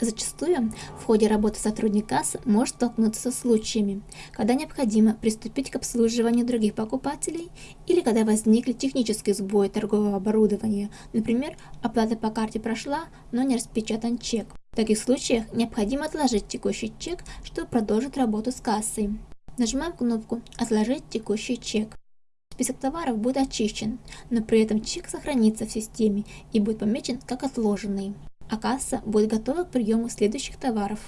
Зачастую в ходе работы сотрудник кассы может столкнуться со случаями, когда необходимо приступить к обслуживанию других покупателей или когда возникли технические сбои торгового оборудования, например, оплата по карте прошла, но не распечатан чек. В таких случаях необходимо отложить текущий чек, чтобы продолжить работу с кассой. Нажимаем кнопку «Отложить текущий чек». Список товаров будет очищен, но при этом чек сохранится в системе и будет помечен как отложенный а касса будет готова к приему следующих товаров.